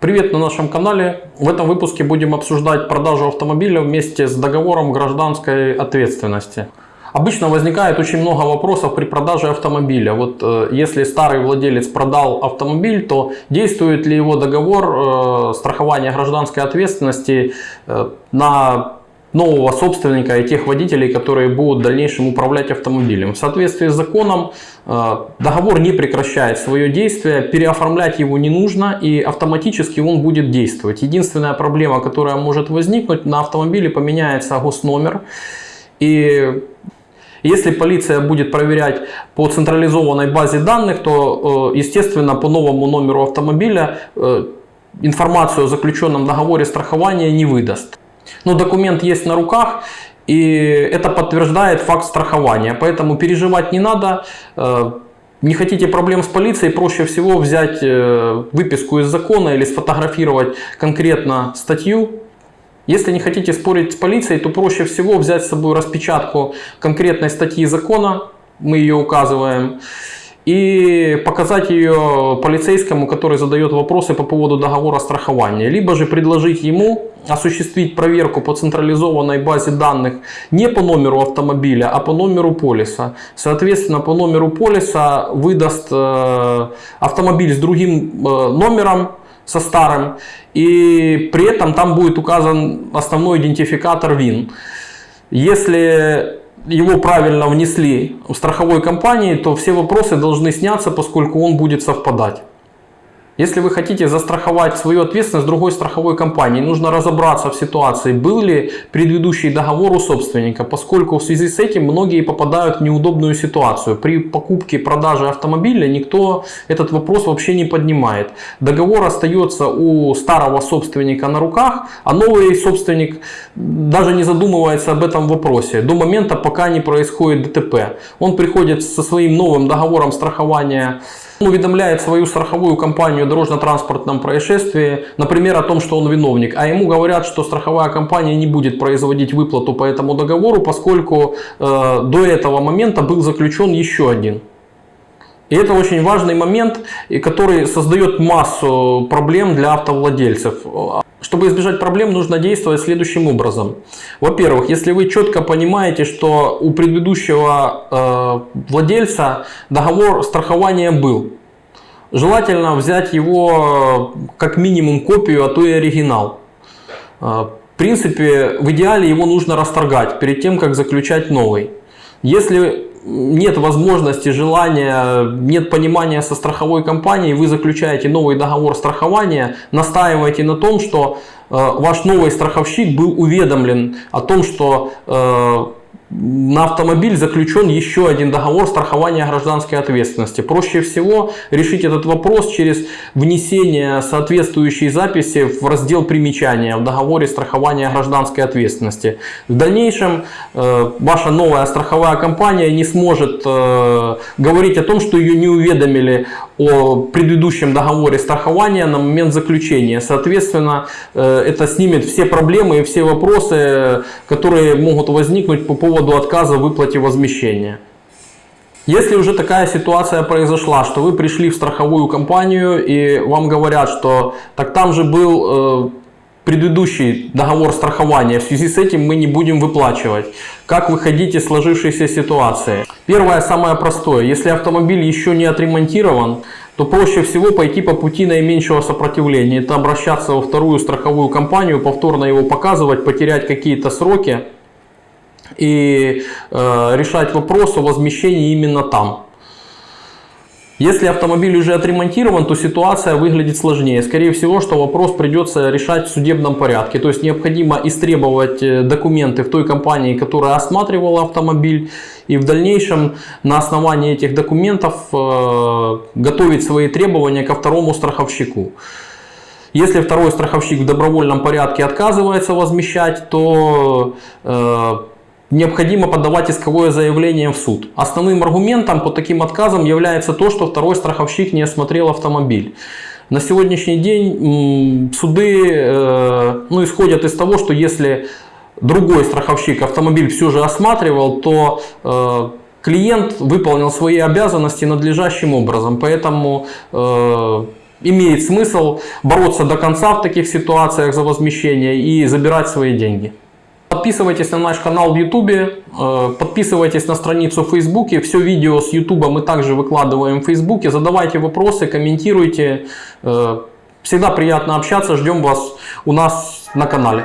Привет на нашем канале. В этом выпуске будем обсуждать продажу автомобиля вместе с договором гражданской ответственности. Обычно возникает очень много вопросов при продаже автомобиля. Вот э, если старый владелец продал автомобиль, то действует ли его договор э, страхования гражданской ответственности э, на нового собственника и тех водителей, которые будут в дальнейшем управлять автомобилем. В соответствии с законом э, договор не прекращает свое действие, переоформлять его не нужно и автоматически он будет действовать. Единственная проблема, которая может возникнуть, на автомобиле поменяется госномер и если полиция будет проверять по централизованной базе данных, то, э, естественно, по новому номеру автомобиля э, информацию о заключенном договоре страхования не выдаст. Но документ есть на руках, и это подтверждает факт страхования. Поэтому переживать не надо. Э, не хотите проблем с полицией, проще всего взять э, выписку из закона или сфотографировать конкретно статью. Если не хотите спорить с полицией, то проще всего взять с собой распечатку конкретной статьи закона, мы ее указываем, и показать ее полицейскому, который задает вопросы по поводу договора страхования. Либо же предложить ему осуществить проверку по централизованной базе данных не по номеру автомобиля, а по номеру полиса. Соответственно, по номеру полиса выдаст э, автомобиль с другим э, номером, со старым, и при этом там будет указан основной идентификатор ВИН. Если его правильно внесли в страховой компании, то все вопросы должны сняться, поскольку он будет совпадать. Если вы хотите застраховать свою ответственность другой страховой компании, нужно разобраться в ситуации, был ли предыдущий договор у собственника, поскольку в связи с этим многие попадают в неудобную ситуацию. При покупке продаже автомобиля никто этот вопрос вообще не поднимает. Договор остается у старого собственника на руках, а новый собственник даже не задумывается об этом вопросе до момента, пока не происходит ДТП. Он приходит со своим новым договором страхования уведомляет свою страховую компанию о дорожно-транспортном происшествии, например, о том, что он виновник, а ему говорят, что страховая компания не будет производить выплату по этому договору, поскольку э, до этого момента был заключен еще один. И это очень важный момент, который создает массу проблем для автовладельцев. Чтобы избежать проблем, нужно действовать следующим образом. Во-первых, если вы четко понимаете, что у предыдущего э, владельца договор страхования был, желательно взять его э, как минимум копию, а то и оригинал. Э, в принципе, в идеале его нужно расторгать перед тем, как заключать новый. Если нет возможности, желания, нет понимания со страховой компанией, вы заключаете новый договор страхования, настаиваете на том, что э, ваш новый страховщик был уведомлен о том, что э, на автомобиль заключен еще один договор страхования гражданской ответственности. Проще всего решить этот вопрос через внесение соответствующей записи в раздел примечания в договоре страхования гражданской ответственности. В дальнейшем э, ваша новая страховая компания не сможет э, говорить о том, что ее не уведомили о предыдущем договоре страхования на момент заключения. Соответственно, э, это снимет все проблемы и все вопросы, которые могут возникнуть по поводу отказа в выплате возмещения. Если уже такая ситуация произошла, что вы пришли в страховую компанию и вам говорят, что так там же был э, предыдущий договор страхования, в связи с этим мы не будем выплачивать. Как выходить из сложившейся ситуации? Первое, самое простое, если автомобиль еще не отремонтирован, то проще всего пойти по пути наименьшего сопротивления. Это обращаться во вторую страховую компанию, повторно его показывать, потерять какие-то сроки и э, решать вопрос о возмещении именно там. Если автомобиль уже отремонтирован, то ситуация выглядит сложнее. Скорее всего, что вопрос придется решать в судебном порядке. То есть необходимо истребовать э, документы в той компании, которая осматривала автомобиль. И в дальнейшем на основании этих документов э, готовить свои требования ко второму страховщику. Если второй страховщик в добровольном порядке отказывается возмещать, то э, необходимо подавать исковое заявление в суд. Основным аргументом по таким отказам является то, что второй страховщик не осмотрел автомобиль. На сегодняшний день суды э, ну, исходят из того, что если другой страховщик автомобиль все же осматривал, то э, клиент выполнил свои обязанности надлежащим образом. Поэтому э, имеет смысл бороться до конца в таких ситуациях за возмещение и забирать свои деньги. Подписывайтесь на наш канал в YouTube, э, подписывайтесь на страницу в Facebook. Все видео с YouTube мы также выкладываем в Facebook. Задавайте вопросы, комментируйте. Э, Всегда приятно общаться. Ждем вас у нас на канале.